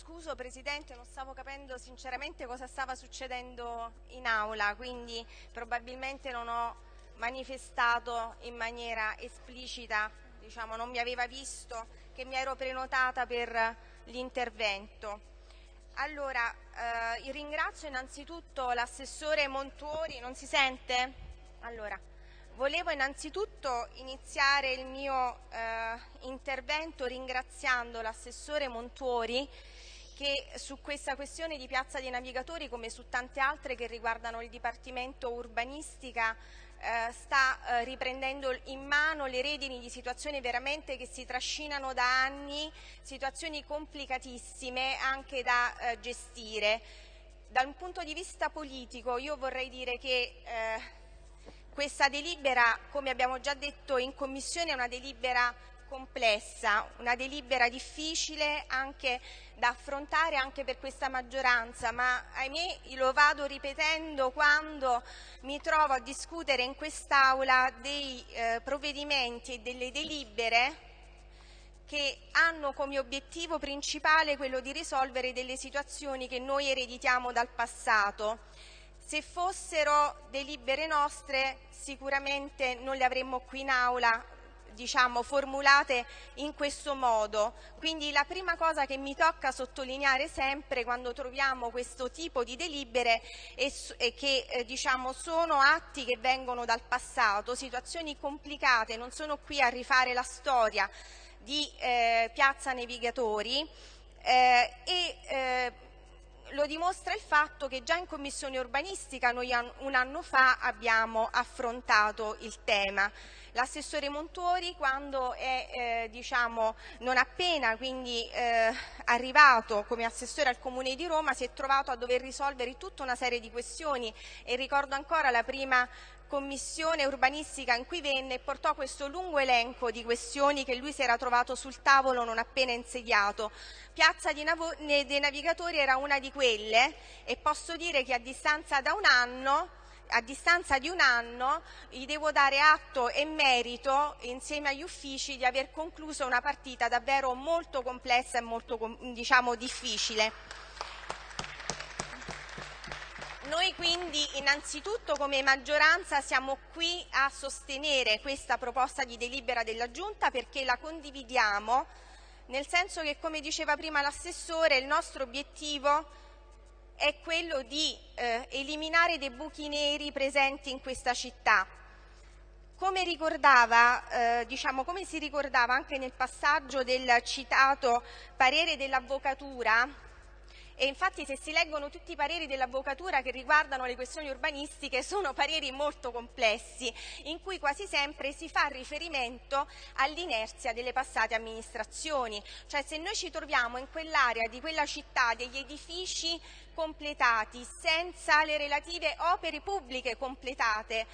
scuso Presidente, non stavo capendo sinceramente cosa stava succedendo in aula, quindi probabilmente non ho manifestato in maniera esplicita, diciamo, non mi aveva visto che mi ero prenotata per l'intervento. Allora, eh, ringrazio innanzitutto l'assessore Montuori, non si sente? Allora, volevo innanzitutto iniziare il mio eh, intervento ringraziando l'assessore Montuori che su questa questione di Piazza dei Navigatori, come su tante altre che riguardano il Dipartimento Urbanistica, eh, sta eh, riprendendo in mano le redini di situazioni veramente che si trascinano da anni, situazioni complicatissime anche da eh, gestire. Da un punto di vista politico io vorrei dire che questa delibera, come abbiamo già detto in Commissione, è una delibera complessa, una delibera difficile anche da affrontare anche per questa maggioranza, ma ahimè lo vado ripetendo quando mi trovo a discutere in quest'Aula dei eh, provvedimenti e delle delibere che hanno come obiettivo principale quello di risolvere delle situazioni che noi ereditiamo dal passato. Se fossero delibere nostre sicuramente non le avremmo qui in aula diciamo, formulate in questo modo. Quindi la prima cosa che mi tocca sottolineare sempre quando troviamo questo tipo di delibere è, è che eh, diciamo, sono atti che vengono dal passato, situazioni complicate, non sono qui a rifare la storia di eh, Piazza Navigatori eh, e eh, lo dimostra il fatto che già in Commissione urbanistica noi un anno fa abbiamo affrontato il tema. L'assessore Montuori quando è eh, diciamo, non appena quindi, eh, arrivato come assessore al Comune di Roma si è trovato a dover risolvere tutta una serie di questioni e ricordo ancora la prima commissione urbanistica in cui venne e portò questo lungo elenco di questioni che lui si era trovato sul tavolo non appena insediato. Piazza dei Navigatori era una di quelle e posso dire che a distanza da un anno a distanza di un anno gli devo dare atto e merito insieme agli uffici di aver concluso una partita davvero molto complessa e molto diciamo, difficile. Noi quindi innanzitutto come maggioranza siamo qui a sostenere questa proposta di delibera della Giunta perché la condividiamo, nel senso che come diceva prima l'assessore il nostro obiettivo è quello di eh, eliminare dei buchi neri presenti in questa città. Come, eh, diciamo, come si ricordava anche nel passaggio del citato parere dell'Avvocatura, e infatti se si leggono tutti i pareri dell'avvocatura che riguardano le questioni urbanistiche sono pareri molto complessi in cui quasi sempre si fa riferimento all'inerzia delle passate amministrazioni, cioè se noi ci troviamo in quell'area di quella città degli edifici completati senza le relative opere pubbliche completate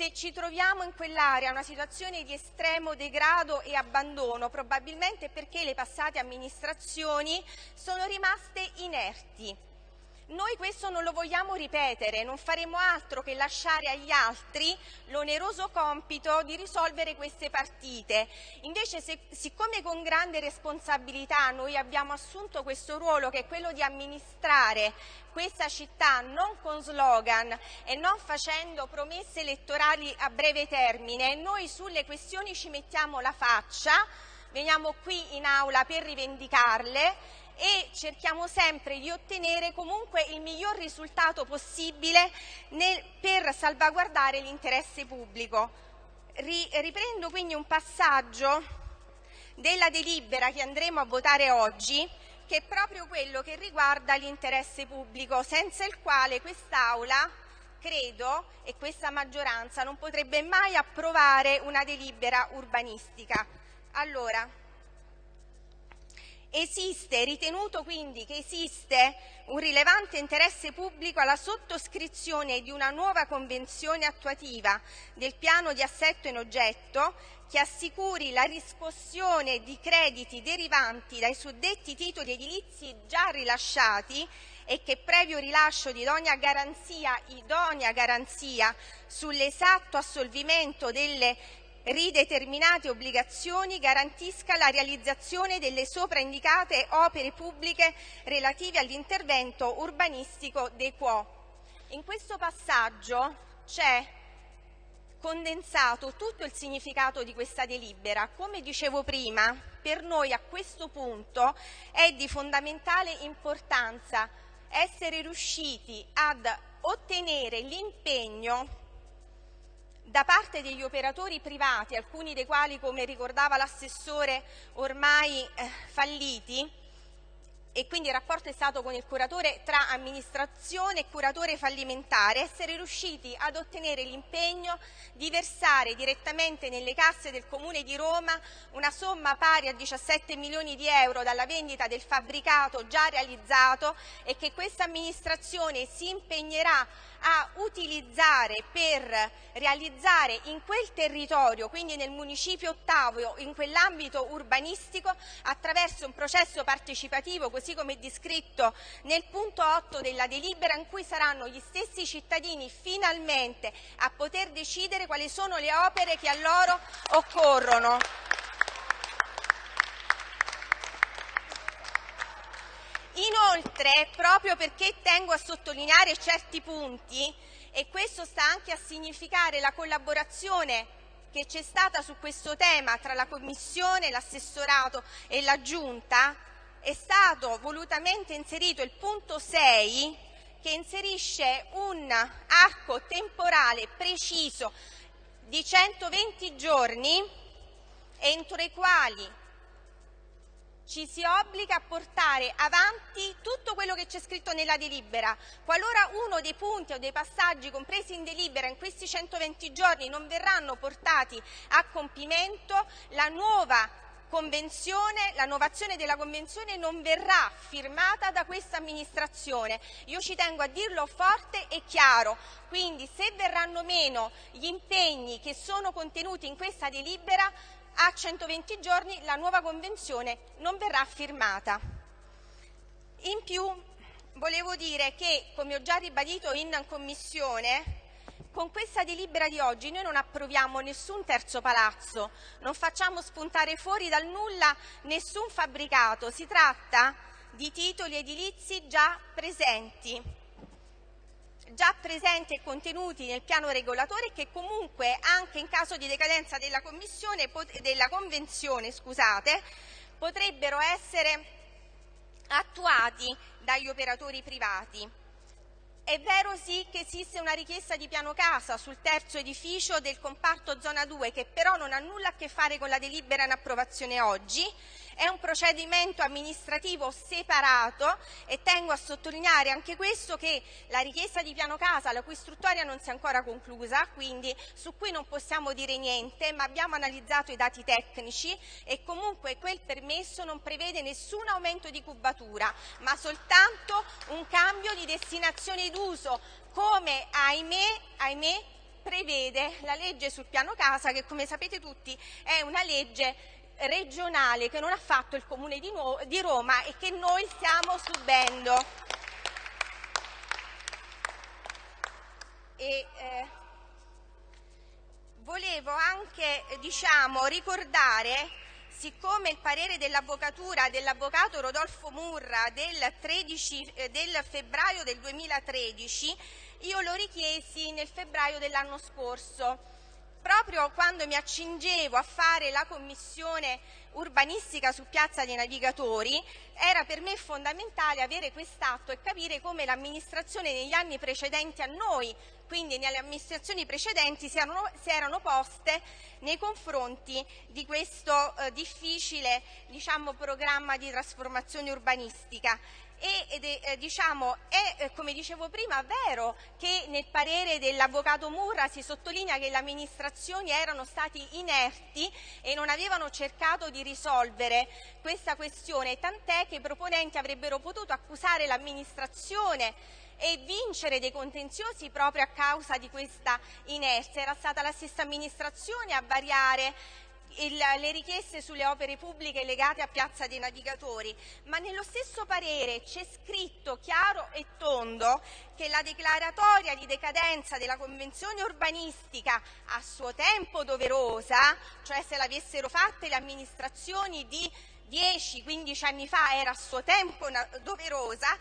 se ci troviamo in quell'area una situazione di estremo degrado e abbandono, probabilmente perché le passate amministrazioni sono rimaste inerti. Noi questo non lo vogliamo ripetere, non faremo altro che lasciare agli altri l'oneroso compito di risolvere queste partite. Invece, se, siccome con grande responsabilità noi abbiamo assunto questo ruolo che è quello di amministrare questa città non con slogan e non facendo promesse elettorali a breve termine, noi sulle questioni ci mettiamo la faccia, veniamo qui in aula per rivendicarle e cerchiamo sempre di ottenere comunque il miglior risultato possibile nel, per salvaguardare l'interesse pubblico. Ri, riprendo quindi un passaggio della delibera che andremo a votare oggi che è proprio quello che riguarda l'interesse pubblico, senza il quale quest'Aula credo e questa maggioranza non potrebbe mai approvare una delibera urbanistica. Allora, Esiste, ritenuto quindi che esiste un rilevante interesse pubblico alla sottoscrizione di una nuova convenzione attuativa del piano di assetto in oggetto che assicuri la riscossione di crediti derivanti dai suddetti titoli edilizi già rilasciati e che previo rilascio di idonea garanzia, idonea garanzia sull'esatto assolvimento delle rideterminate obbligazioni garantisca la realizzazione delle sopraindicate opere pubbliche relative all'intervento urbanistico dei quo. In questo passaggio c'è condensato tutto il significato di questa delibera. Come dicevo prima, per noi a questo punto è di fondamentale importanza essere riusciti ad ottenere l'impegno da parte degli operatori privati, alcuni dei quali, come ricordava l'assessore, ormai eh, falliti, e quindi il rapporto è stato con il curatore tra amministrazione e curatore fallimentare, essere riusciti ad ottenere l'impegno di versare direttamente nelle casse del Comune di Roma una somma pari a 17 milioni di euro dalla vendita del fabbricato già realizzato e che questa amministrazione si impegnerà a utilizzare per realizzare in quel territorio, quindi nel municipio ottavo, in quell'ambito urbanistico, attraverso un processo partecipativo, così come descritto nel punto 8 della delibera, in cui saranno gli stessi cittadini finalmente a poter decidere quali sono le opere che a loro occorrono. Inoltre, proprio perché tengo a sottolineare certi punti, e questo sta anche a significare la collaborazione che c'è stata su questo tema tra la Commissione, l'assessorato e la Giunta, è stato volutamente inserito il punto 6 che inserisce un arco temporale preciso di 120 giorni entro i quali ci si obbliga a portare avanti tutto quello che c'è scritto nella delibera. Qualora uno dei punti o dei passaggi compresi in delibera in questi 120 giorni non verranno portati a compimento, la nuova convenzione, la novazione della convenzione non verrà firmata da questa amministrazione. Io ci tengo a dirlo forte e chiaro, quindi se verranno meno gli impegni che sono contenuti in questa delibera a 120 giorni la nuova convenzione non verrà firmata. In più volevo dire che, come ho già ribadito in Commissione, con questa delibera di oggi noi non approviamo nessun terzo palazzo, non facciamo spuntare fuori dal nulla nessun fabbricato, si tratta di titoli edilizi già presenti già presenti e contenuti nel piano regolatore che comunque anche in caso di decadenza della, della Convenzione scusate, potrebbero essere attuati dagli operatori privati. È vero sì che esiste una richiesta di piano casa sul terzo edificio del comparto zona 2 che però non ha nulla a che fare con la delibera in approvazione oggi. È un procedimento amministrativo separato e tengo a sottolineare anche questo che la richiesta di piano casa, la cui istruttoria non si è ancora conclusa, quindi su cui non possiamo dire niente, ma abbiamo analizzato i dati tecnici e comunque quel permesso non prevede nessun aumento di cubatura, ma soltanto un cambio di destinazione d'uso, come ahimè, ahimè prevede la legge sul piano casa che come sapete tutti è una legge regionale che non ha fatto il Comune di, di Roma e che noi stiamo subendo. E, eh, volevo anche diciamo, ricordare, siccome il parere dell'avvocatura dell'avvocato Rodolfo Murra del, 13, eh, del febbraio del 2013, io lo richiesi nel febbraio dell'anno scorso proprio quando mi accingevo a fare la commissione urbanistica su Piazza dei Navigatori, era per me fondamentale avere quest'atto e capire come l'amministrazione negli anni precedenti a noi, quindi nelle amministrazioni precedenti, si erano, si erano poste nei confronti di questo eh, difficile diciamo, programma di trasformazione urbanistica e, ed eh, diciamo, è, eh, come dicevo prima, vero che nel parere dell'avvocato Murra si sottolinea che le amministrazioni erano stati inerti e non avevano cercato di risolvere questa questione, tant'è che i proponenti avrebbero potuto accusare l'amministrazione e vincere dei contenziosi proprio a causa di questa inerzia. Era stata la stessa amministrazione a variare il, le richieste sulle opere pubbliche legate a Piazza dei Navigatori, ma nello stesso parere c'è scritto chiaro e tondo che la declaratoria di decadenza della convenzione urbanistica a suo tempo doverosa, cioè se l'avessero fatte le amministrazioni di 10-15 anni fa era a suo tempo doverosa,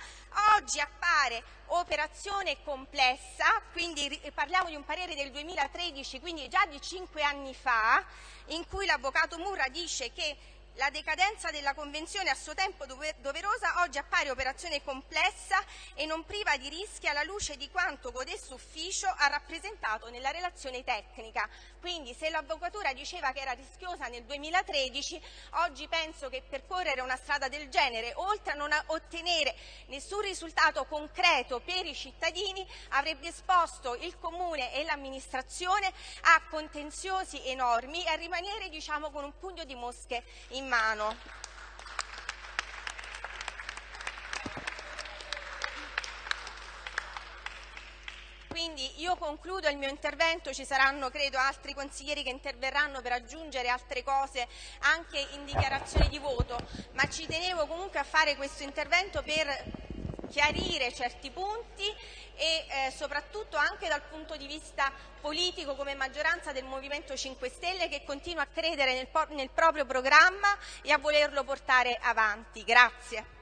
oggi appare operazione complessa, quindi parliamo di un parere del 2013, quindi già di 5 anni fa, in cui l'avvocato Murra dice che la decadenza della Convenzione a suo tempo doverosa oggi appare operazione complessa e non priva di rischi alla luce di quanto codesto ufficio ha rappresentato nella relazione tecnica. Quindi se l'Avvocatura diceva che era rischiosa nel 2013, oggi penso che percorrere una strada del genere, oltre a non ottenere nessun risultato concreto per i cittadini, avrebbe esposto il Comune e l'amministrazione a contenziosi enormi e a rimanere diciamo, con un pugno di mosche in mano. Quindi io concludo il mio intervento, ci saranno credo altri consiglieri che interverranno per aggiungere altre cose anche in dichiarazione di voto, ma ci tenevo comunque a fare questo intervento per chiarire certi punti e eh, soprattutto anche dal punto di vista politico come maggioranza del Movimento 5 Stelle che continua a credere nel, nel proprio programma e a volerlo portare avanti. Grazie.